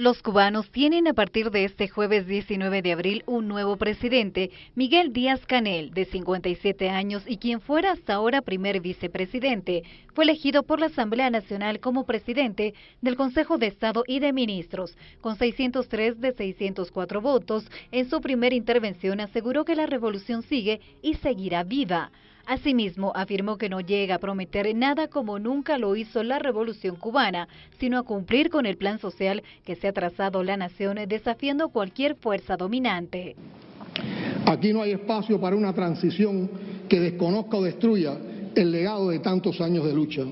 Los cubanos tienen a partir de este jueves 19 de abril un nuevo presidente, Miguel Díaz Canel, de 57 años y quien fuera hasta ahora primer vicepresidente. Fue elegido por la Asamblea Nacional como presidente del Consejo de Estado y de Ministros. Con 603 de 604 votos, en su primera intervención aseguró que la revolución sigue y seguirá viva. Asimismo, afirmó que no llega a prometer nada como nunca lo hizo la Revolución cubana, sino a cumplir con el plan social que se ha trazado la nación desafiando cualquier fuerza dominante. Aquí no hay espacio para una transición que desconozca o destruya el legado de tantos años de lucha.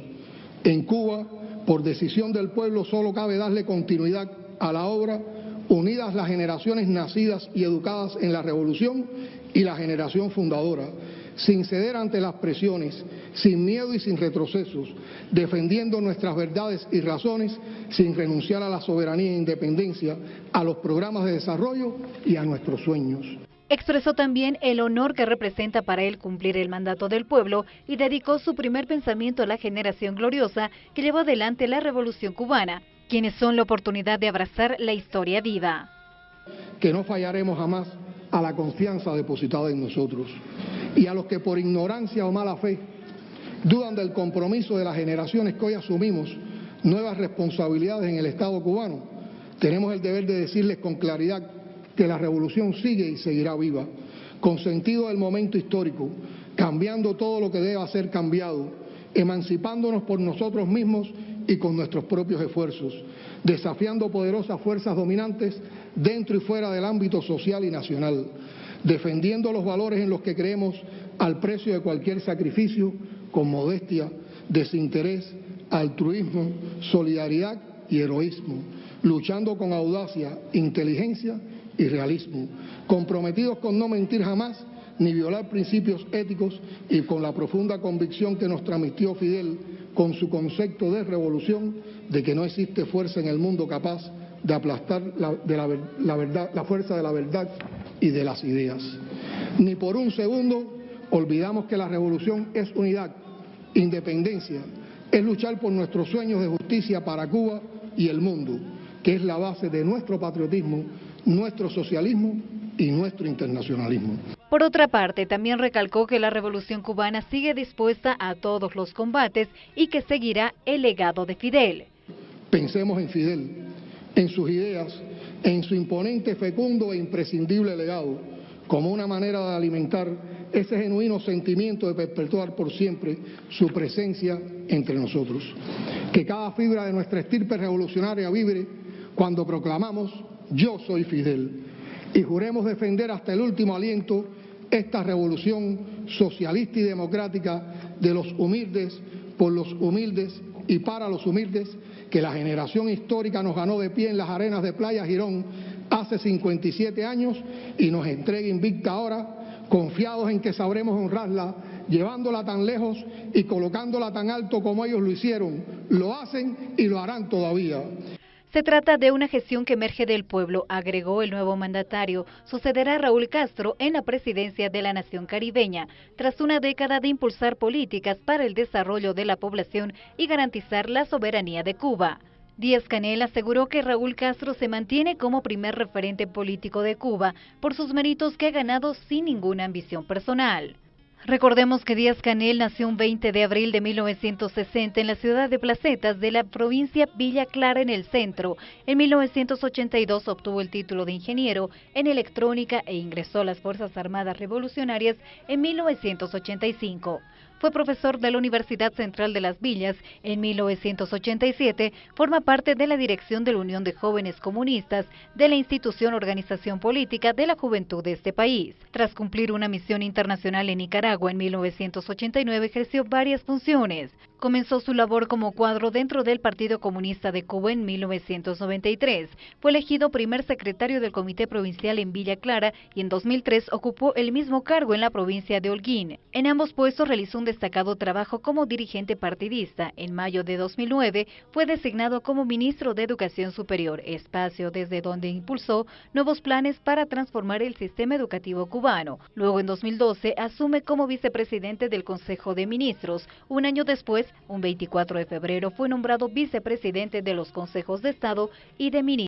En Cuba, por decisión del pueblo, solo cabe darle continuidad a la obra, unidas las generaciones nacidas y educadas en la revolución y la generación fundadora, sin ceder ante las presiones, sin miedo y sin retrocesos, defendiendo nuestras verdades y razones, sin renunciar a la soberanía e independencia, a los programas de desarrollo y a nuestros sueños. Expresó también el honor que representa para él cumplir el mandato del pueblo y dedicó su primer pensamiento a la generación gloriosa que llevó adelante la revolución cubana, quienes son la oportunidad de abrazar la historia viva. Que no fallaremos jamás a la confianza depositada en nosotros y a los que por ignorancia o mala fe dudan del compromiso de las generaciones que hoy asumimos nuevas responsabilidades en el Estado cubano, tenemos el deber de decirles con claridad que la revolución sigue y seguirá viva, con sentido del momento histórico, cambiando todo lo que deba ser cambiado, emancipándonos por nosotros mismos y con nuestros propios esfuerzos, desafiando poderosas fuerzas dominantes dentro y fuera del ámbito social y nacional, defendiendo los valores en los que creemos al precio de cualquier sacrificio, con modestia, desinterés, altruismo, solidaridad y heroísmo, luchando con audacia, inteligencia y realismo, comprometidos con no mentir jamás ni violar principios éticos y con la profunda convicción que nos transmitió Fidel con su concepto de revolución de que no existe fuerza en el mundo capaz de aplastar la, la fuerza de la verdad y de las ideas. Ni por un segundo olvidamos que la revolución es unidad, independencia, es luchar por nuestros sueños de justicia para Cuba y el mundo, que es la base de nuestro patriotismo, nuestro socialismo y nuestro internacionalismo. Por otra parte, también recalcó que la revolución cubana sigue dispuesta a todos los combates y que seguirá el legado de Fidel. Pensemos en Fidel, en sus ideas, en su imponente, fecundo e imprescindible legado, como una manera de alimentar ese genuino sentimiento de perpetuar por siempre su presencia entre nosotros. Que cada fibra de nuestra estirpe revolucionaria vibre cuando proclamamos yo soy Fidel y juremos defender hasta el último aliento esta revolución socialista y democrática de los humildes, por los humildes y para los humildes que la generación histórica nos ganó de pie en las arenas de Playa Girón hace 57 años y nos entrega invicta ahora, confiados en que sabremos honrarla, llevándola tan lejos y colocándola tan alto como ellos lo hicieron, lo hacen y lo harán todavía. Se trata de una gestión que emerge del pueblo, agregó el nuevo mandatario. Sucederá a Raúl Castro en la presidencia de la nación caribeña, tras una década de impulsar políticas para el desarrollo de la población y garantizar la soberanía de Cuba. Díaz Canel aseguró que Raúl Castro se mantiene como primer referente político de Cuba por sus méritos que ha ganado sin ninguna ambición personal. Recordemos que Díaz Canel nació un 20 de abril de 1960 en la ciudad de Placetas de la provincia Villa Clara en el centro. En 1982 obtuvo el título de ingeniero en electrónica e ingresó a las Fuerzas Armadas Revolucionarias en 1985. Fue profesor de la Universidad Central de las Villas. En 1987 forma parte de la dirección de la Unión de Jóvenes Comunistas de la institución Organización Política de la Juventud de este país. Tras cumplir una misión internacional en Nicaragua en 1989 ejerció varias funciones. Comenzó su labor como cuadro dentro del Partido Comunista de Cuba en 1993. Fue elegido primer secretario del Comité Provincial en Villa Clara y en 2003 ocupó el mismo cargo en la provincia de Holguín. En ambos puestos realizó un destacado trabajo como dirigente partidista. En mayo de 2009 fue designado como ministro de Educación Superior, espacio desde donde impulsó nuevos planes para transformar el sistema educativo cubano. Luego en 2012 asume como vicepresidente del Consejo de Ministros. Un año después un 24 de febrero, fue nombrado vicepresidente de los consejos de Estado y de ministros.